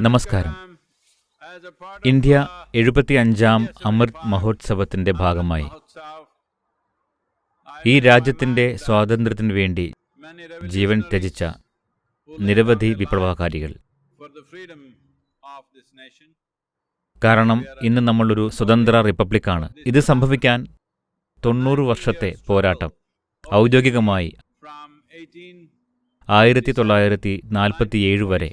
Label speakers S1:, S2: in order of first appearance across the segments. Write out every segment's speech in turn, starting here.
S1: നമസ്കാരം. ഇന്ത്യ എഴുപത്തിയഞ്ചാം അമൃത് മഹോത്സവത്തിന്റെ ഭാഗമായി. ഈ രാജ്യത്തിന്റെ സ്വാതന്ത്ര്യത്തിനു വേണ്ടി ജീവൻ ത്യജിച്ച നിരവധി വിപ്ലവകാരികൾ. കാരണം ഇന്ന് നമ്മളൊരു സ്വതന്ത്ര റിപ്പബ്ലിക്കാണ്. ഇത് സംഭവിക്കാൻ തൊണ്ണൂറ് വർഷത്തെ പോരാട്ടം ഔദ്യോഗികമായി ആയിരത്തി തൊള്ളായിരത്തി നാൽപ്പത്തിയേഴ് വരെ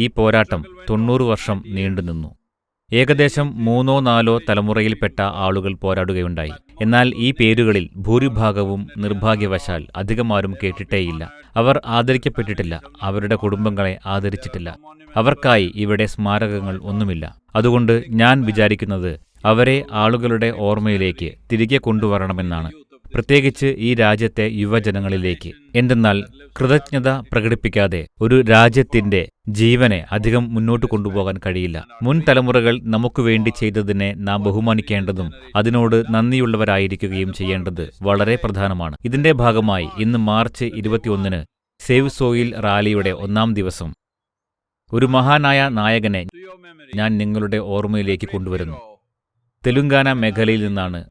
S1: ഈ പോരാട്ടം തൊണ്ണൂറ് വർഷം നീണ്ടുനിന്നു ഏകദേശം മൂന്നോ നാലോ തലമുറയിൽപ്പെട്ട ആളുകൾ പോരാടുകയുണ്ടായി. എന്നാൽ ഈ പേരുകളിൽ ഭൂരിഭാഗവും നിർഭാഗ്യവശാൽ അധികമാരും കേട്ടിട്ടേയില്ല. അവർ ആദരിക്കപ്പെട്ടിട്ടില്ല. അവരുടെ കുടുംബങ്ങളെ ആദരിച്ചിട്ടില്ല. അവർക്കായി ഇവിടെ സ്മാരകങ്ങൾ ഒന്നുമില്ല. അതുകൊണ്ട് ഞാൻ വിചാരിക്കുന്നത് അവരെ ആളുകളുടെ ഓർമ്മയിലേക്ക് തിരികെ കൊണ്ടുവരണമെന്നാണ്. പ്രത്യേകിച്ച് ഈ രാജ്യത്തെ യുവജനങ്ങളിലേക്ക്. എന്തെന്നാൽ കൃതജ്ഞത പ്രകടിപ്പിക്കാതെ ഒരു രാജ്യത്തിന്റെ ജീവനെ അധികം മുന്നോട്ട് കൊണ്ടുപോകാൻ കഴിയില്ല. മുൻ തലമുറകൾ നമുക്ക് വേണ്ടി ചെയ്തതിനെ നാം ബഹുമാനിക്കേണ്ടതും അതിനോട് നന്ദിയുള്ളവരായിരിക്കുകയും ചെയ്യേണ്ടത് വളരെ പ്രധാനമാണ്. ഇതിന്റെ ഭാഗമായി ഇന്ന് മാർച്ച് ഇരുപത്തിയൊന്നിന് സേവ് സോയിൽ റാലിയുടെ ഒന്നാം ദിവസം. ഒരു മഹാനായ നായകനെ ഞാൻ നിങ്ങളുടെ ഓർമ്മയിലേക്ക് കൊണ്ടുവരുന്നു. തെലുങ്കാന മേഖലയിൽ നിന്നാണ്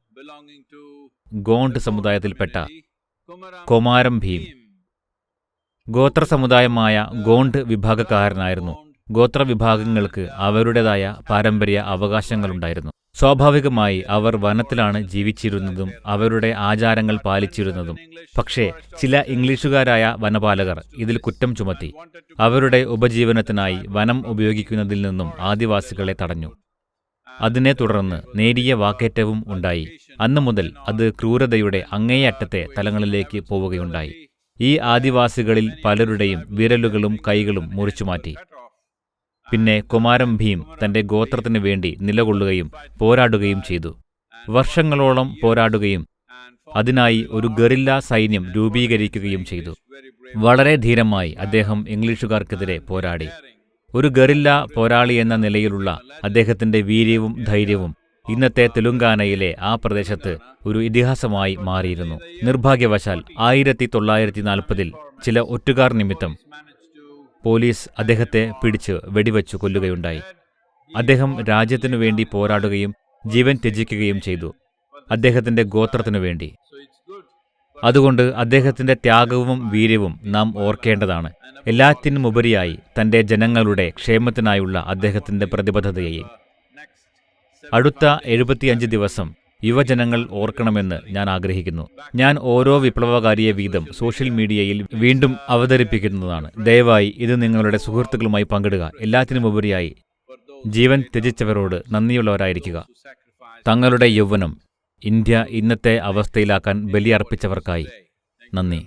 S1: ഗോണ്ട് സമുദായത്തിൽപ്പെട്ട കൊമാരം ഭീം. ഗോത്ര സമുദായമായ ഗോണ്ട് വിഭാഗക്കാരനായിരുന്നു. ഗോത്ര വിഭാഗങ്ങൾക്ക് അവരുടേതായ പാരമ്പര്യ അവകാശങ്ങളുണ്ടായിരുന്നു. സ്വാഭാവികമായി അവർ വനത്തിലാണ് ജീവിച്ചിരുന്നതും അവരുടെ ആചാരങ്ങൾ പാലിച്ചിരുന്നതും. പക്ഷേ ചില ഇംഗ്ലീഷുകാരായ വനപാലകർ ഇതിൽ കുറ്റം ചുമത്തി. അവരുടെ ഉപജീവനത്തിനായി വനം ഉപയോഗിക്കുന്നതിൽ നിന്നും ആദിവാസികളെ തടഞ്ഞു. അതിനെ തുടർന്ന് നേരിയ വാക്കേറ്റവും ഉണ്ടായി. അന്നു മുതൽ അത് ക്രൂരതയുടെ അങ്ങേയറ്റത്തെ തലങ്ങളിലേക്ക് പോവുകയുണ്ടായി. ഈ ആദിവാസികളിൽ പലരുടെയും വിരലുകളും കൈകളും മുറിച്ചുമാറ്റി പിന്നെ കുമാരം ഭീം തന്റെ ഗോത്രത്തിനു വേണ്ടി നിലകൊള്ളുകയും പോരാടുകയും ചെയ്തു. വർഷങ്ങളോളം പോരാടുകയും അതിനായി ഒരു ഗറില്ല സൈന്യം രൂപീകരിക്കുകയും ചെയ്തു. വളരെ ധീരമായി അദ്ദേഹം ഇംഗ്ലീഷുകാർക്കെതിരെ പോരാടി. ഒരു ഗറില്ല പോരാളി എന്ന നിലയിലുള്ള അദ്ദേഹത്തിന്റെ വീര്യവും ധൈര്യവും ഇന്നത്തെ തെലുങ്കാനയിലെ ആ പ്രദേശത്ത് ഒരു ഇതിഹാസമായി മാറിയിരുന്നു. നിർഭാഗ്യവശാൽ ആയിരത്തി തൊള്ളായിരത്തി നാൽപ്പതിൽ ചില ഒറ്റുകാർ നിമിത്തം പോലീസ് അദ്ദേഹത്തെ പിടിച്ച് വെടിവെച്ചു കൊല്ലുകയുണ്ടായി. അദ്ദേഹം രാജ്യത്തിനു വേണ്ടി പോരാടുകയും ജീവൻ ത്യജിക്കുകയും ചെയ്തു. അദ്ദേഹത്തിന്റെ ഗോത്രത്തിനു വേണ്ടി. അതുകൊണ്ട് അദ്ദേഹത്തിന്റെ ത്യാഗവും വീര്യവും നാം ഓർക്കേണ്ടതാണ്. എല്ലാത്തിനുമുപരിയായി തന്റെ ജനങ്ങളുടെ ക്ഷേമത്തിനായുള്ള അദ്ദേഹത്തിന്റെ പ്രതിബദ്ധതയെ. അടുത്ത എഴുപത്തിയഞ്ച് ദിവസം യുവജനങ്ങൾ ഓർക്കണമെന്ന് ഞാൻ ആഗ്രഹിക്കുന്നു. ഞാൻ ഓരോ വിപ്ലവകാരിയെ വീതം സോഷ്യൽ മീഡിയയിൽ വീണ്ടും അവതരിപ്പിക്കുന്നതാണ്. ദയവായി ഇത് നിങ്ങളുടെ സുഹൃത്തുക്കളുമായി പങ്കിടുക. എല്ലാത്തിനുമുപരിയായി ജീവൻ ത്യജിച്ചവരോട് നന്ദിയുള്ളവരായിരിക്കുക. തങ്ങളുടെ യൗവനം ഇന്ത്യ ഇന്നത്തെ അവസ്ഥയിലാക്കാൻ ബലിയർപ്പിച്ചവർക്കായി. നന്ദി.